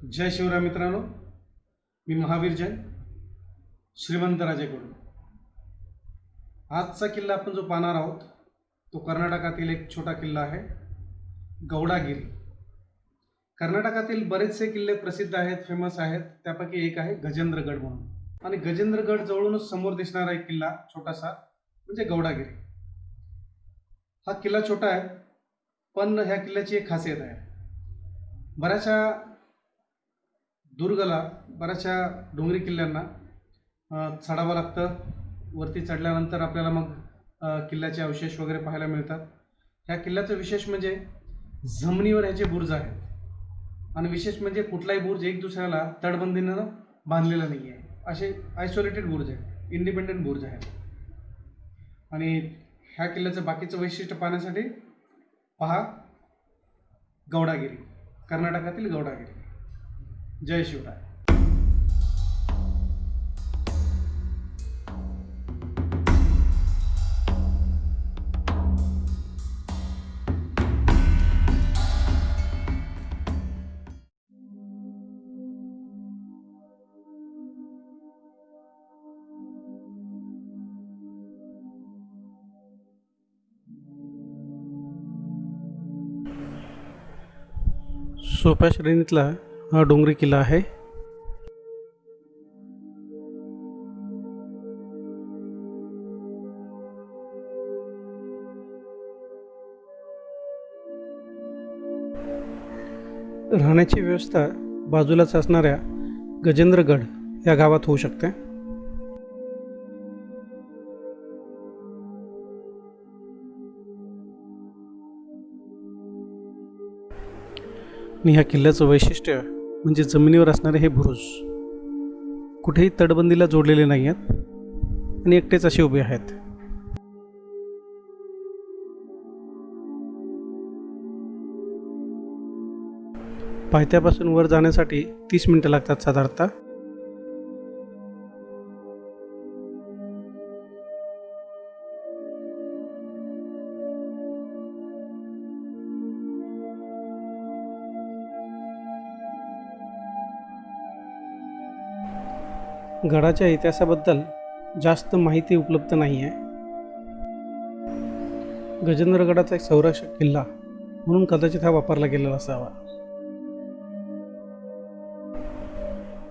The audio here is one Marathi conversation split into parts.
जय शिवराय मित्रांनो. मी महावीर जैन श्रीमंत राजेकडून आजचा किल्ला आपण जो पाहणार आहोत तो कर्नाटकातील एक छोटा किल्ला आहे गौडागिरी. कर्नाटकातील बरेचसे किल्ले प्रसिद्ध आहेत फेमस आहेत त्यापैकी एक आहे गजेंद्रगड म्हणून. आणि गजेंद्रगड जवळूनच समोर दिसणारा एक किल्ला छोटासा म्हणजे गौडागिरी. हा किल्ला छोटा आहे पण ह्या किल्ल्याची एक खासियत आहे. बऱ्याचशा दुर्गला बऱ्याचशा डोंगरी किल्ल्यांना चढावं लागतं. वरती चढल्यानंतर आपल्याला मग किल्ल्याचे अवशेष वगैरे पाहायला मिळतात. ह्या किल्ल्याचं विशेष म्हणजे जमिनीवर ह्याचे बुर्ज आहेत. आणि विशेष म्हणजे कुठलाही बुर्ज एक दुसऱ्याला तडबंदीनं बांधलेला नाही आहे असे आयसोलेटेड बुर्ज आहेत. इंडिपेंडंट बुर्ज आहेत. आणि ह्या किल्ल्याचं बाकीचं वैशिष्ट्य पाहण्यासाठी पहा गौडागिरी. कर्नाटकातील गौडागिरी. जय शिवराय. सोप्या श्रेणीतला हा डोंगरी किल्ला आहे. राहण्याची व्यवस्था बाजूलाच असणाऱ्या गजेंद्रगड या गावात होऊ शकते. आणि ह्या किल्ल्याचं वैशिष्ट्य म्हणजे जमिनीवर असणारे हे बुरुज कुठेही तटबंदीला जोडलेले नाही आहेत आणि एकटेच असे उभे आहेत. पायथ्यापासून वर जाण्यासाठी तीस मिनटं लागतात साधारणतः. गडाच्या इतिहासाबद्दल जास्त माहिती उपलब्ध नाही आहे. गजेंद्रगडाचा एक संरक्षक किल्ला म्हणून कदाचित हा वापरला गेलेला असावा.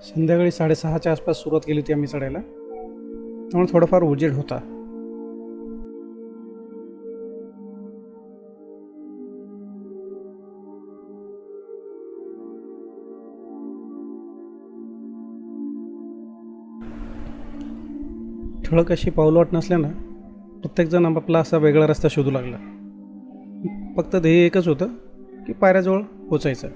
संध्याकाळी साडेसहाच्या आसपास सुरुवात केली होती आम्ही चढायला. त्यामुळे थोडाफार उजेड होता. ठळक अशी पावलवाट नसल्यानं प्रत्येकजण आपापला असा वेगळा रस्ता शोधू लागला. फक्त ध्येय एकच होतं की पायऱ्याजवळ पोचायचं.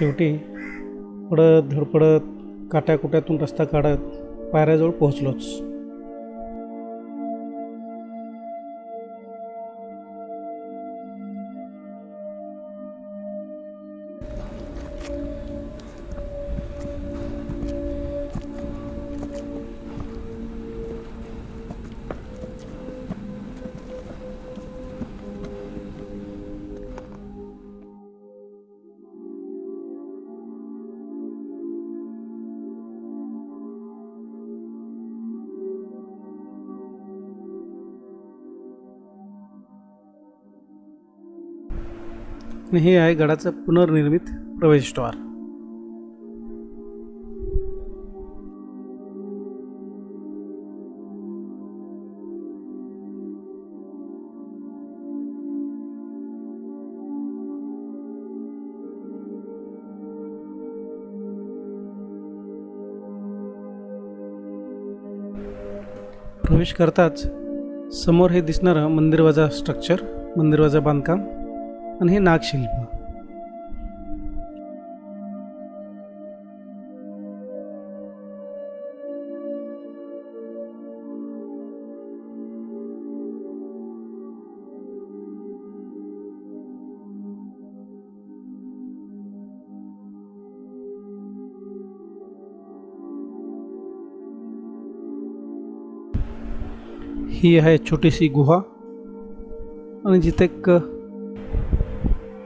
शेवटी पडत धडपडत काट्याकुट्यातून रस्ता काढत पायऱ्याजवळ पोहोचलोच. आणि हे आहे गडाचं पुनर्निर्मित प्रवेशद्वार. प्रवेश करताच समोर हे दिसणारं मंदिरवाजा स्ट्रक्चर मंदिरवाजा बांधकाम आणि हे नागशिल्प। ही आहे छोटीशी गुहा जिथे एक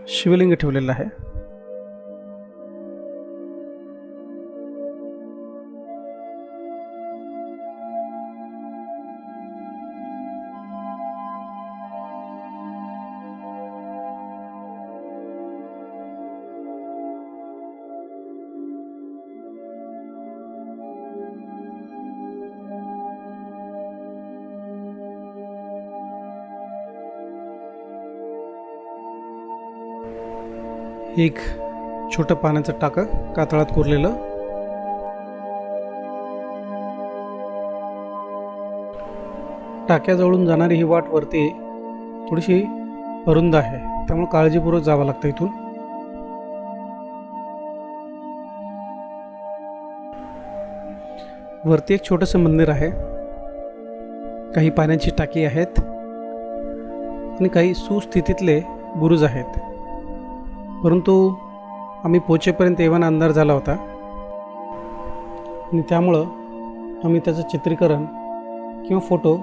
शिवलिंग ठेवलेलं आहे. एक छोटं पाण्याचं टाकं कातळात कोरलेलं. टाक्याजवळून जाणारी ही वाट वरती थोडीशी अरुंद आहे. त्यामुळे काळजीपूर्वक जावं लागतं इथून. वरती एक छोटंसं मंदिर आहे. काही पाण्याची टाकी आहेत. आणि काही सुस्थितीतले बुरुज आहेत. परंतु आम्ही पोचेपर्यंत एव्हाना अंधार झाला होता. आणि त्यामुळं आम्ही त्याचं चित्रीकरण किंवा फोटो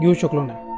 घेऊ शकलो नाही.